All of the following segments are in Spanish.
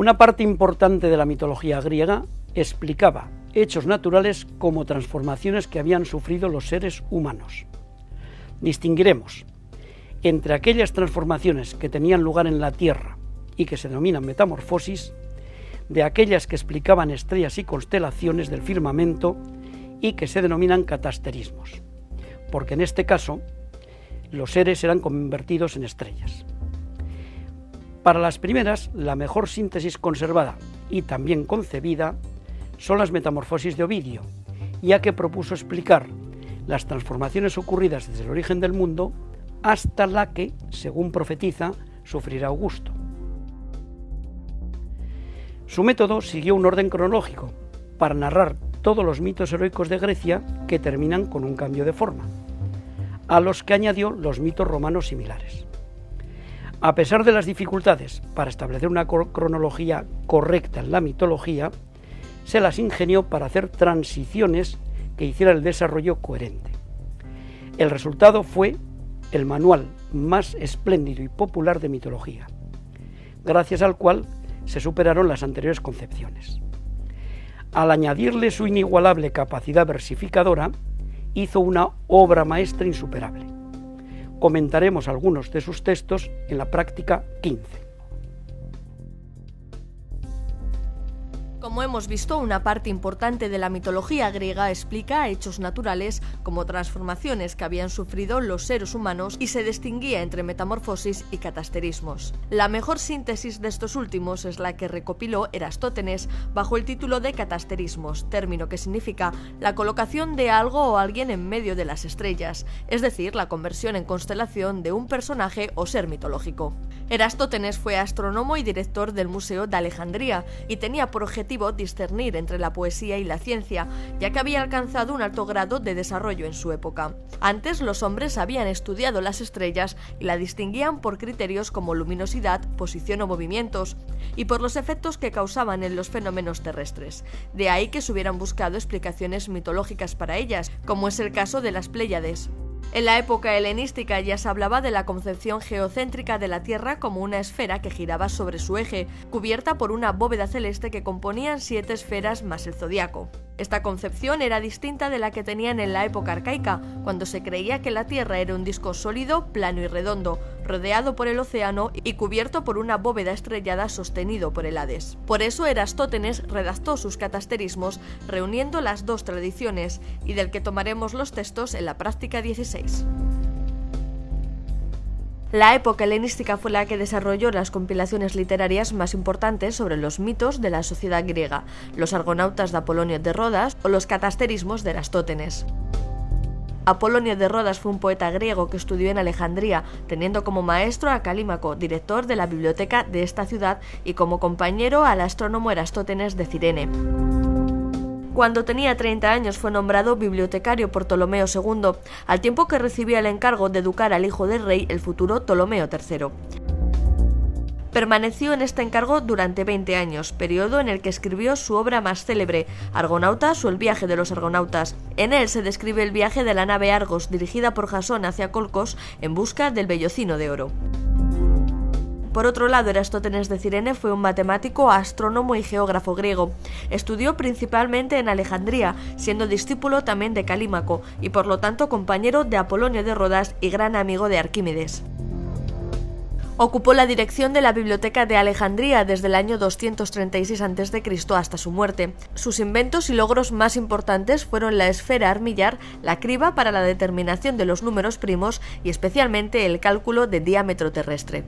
Una parte importante de la mitología griega explicaba hechos naturales como transformaciones que habían sufrido los seres humanos. Distinguiremos entre aquellas transformaciones que tenían lugar en la Tierra y que se denominan metamorfosis, de aquellas que explicaban estrellas y constelaciones del firmamento y que se denominan catasterismos, porque en este caso los seres eran convertidos en estrellas. Para las primeras, la mejor síntesis conservada y también concebida son las metamorfosis de Ovidio, ya que propuso explicar las transformaciones ocurridas desde el origen del mundo hasta la que, según profetiza, sufrirá Augusto. Su método siguió un orden cronológico para narrar todos los mitos heroicos de Grecia que terminan con un cambio de forma, a los que añadió los mitos romanos similares. A pesar de las dificultades para establecer una cronología correcta en la mitología, se las ingenió para hacer transiciones que hicieran el desarrollo coherente. El resultado fue el manual más espléndido y popular de mitología, gracias al cual se superaron las anteriores concepciones. Al añadirle su inigualable capacidad versificadora, hizo una obra maestra insuperable. Comentaremos algunos de sus textos en la práctica 15. Como hemos visto, una parte importante de la mitología griega explica hechos naturales como transformaciones que habían sufrido los seres humanos y se distinguía entre metamorfosis y catasterismos. La mejor síntesis de estos últimos es la que recopiló Erastótenes bajo el título de catasterismos, término que significa la colocación de algo o alguien en medio de las estrellas, es decir, la conversión en constelación de un personaje o ser mitológico. Erastótenes fue astrónomo y director del Museo de Alejandría y tenía por objetivo discernir entre la poesía y la ciencia, ya que había alcanzado un alto grado de desarrollo en su época. Antes los hombres habían estudiado las estrellas y la distinguían por criterios como luminosidad, posición o movimientos, y por los efectos que causaban en los fenómenos terrestres. De ahí que se hubieran buscado explicaciones mitológicas para ellas, como es el caso de las Pléyades. En la época helenística ya se hablaba de la concepción geocéntrica de la Tierra como una esfera que giraba sobre su eje, cubierta por una bóveda celeste que componían siete esferas más el zodiaco. Esta concepción era distinta de la que tenían en la época arcaica, cuando se creía que la Tierra era un disco sólido, plano y redondo, rodeado por el océano y cubierto por una bóveda estrellada sostenido por el Hades. Por eso Erastótenes redactó sus catasterismos reuniendo las dos tradiciones y del que tomaremos los textos en la práctica 16. La época helenística fue la que desarrolló las compilaciones literarias más importantes sobre los mitos de la sociedad griega, los argonautas de Apolonio de Rodas o los catasterismos de Erastótenes. Apolonio de Rodas fue un poeta griego que estudió en Alejandría, teniendo como maestro a Calímaco, director de la biblioteca de esta ciudad, y como compañero al astrónomo Erastótenes de Cirene. Cuando tenía 30 años fue nombrado bibliotecario por Ptolomeo II, al tiempo que recibía el encargo de educar al hijo del rey, el futuro Ptolomeo III. Permaneció en este encargo durante 20 años, periodo en el que escribió su obra más célebre, Argonautas o el viaje de los argonautas. En él se describe el viaje de la nave Argos dirigida por Jasón hacia Colcos en busca del vellocino de oro. Por otro lado, Erastótenes de Cirene fue un matemático, astrónomo y geógrafo griego. Estudió principalmente en Alejandría, siendo discípulo también de Calímaco y por lo tanto compañero de Apolonio de Rodas y gran amigo de Arquímedes. Ocupó la dirección de la Biblioteca de Alejandría desde el año 236 a.C. hasta su muerte. Sus inventos y logros más importantes fueron la esfera armillar, la criba para la determinación de los números primos y especialmente el cálculo de diámetro terrestre.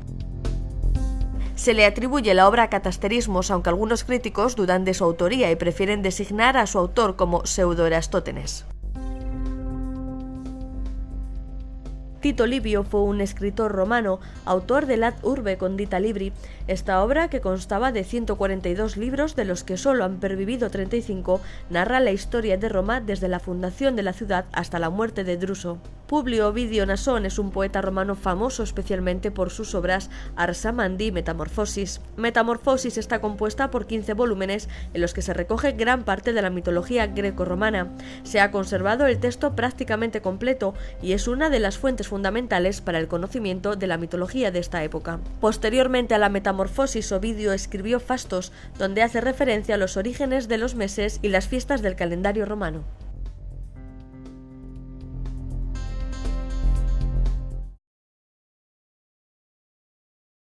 Se le atribuye la obra Catasterismos, aunque algunos críticos dudan de su autoría y prefieren designar a su autor como Pseudo-Erastótenes. Tito Livio fue un escritor romano, autor del Ad Urbe Condita Libri, esta obra, que constaba de 142 libros, de los que solo han pervivido 35, narra la historia de Roma desde la fundación de la ciudad hasta la muerte de Druso. Publio Ovidio Nasón es un poeta romano famoso especialmente por sus obras Arsamandi y Metamorfosis. Metamorfosis está compuesta por 15 volúmenes en los que se recoge gran parte de la mitología greco-romana. Se ha conservado el texto prácticamente completo y es una de las fuentes fundamentales para el conocimiento de la mitología de esta época. Posteriormente a la Metamorfosis, Ovidio escribió Fastos, donde hace referencia a los orígenes de los meses y las fiestas del calendario romano.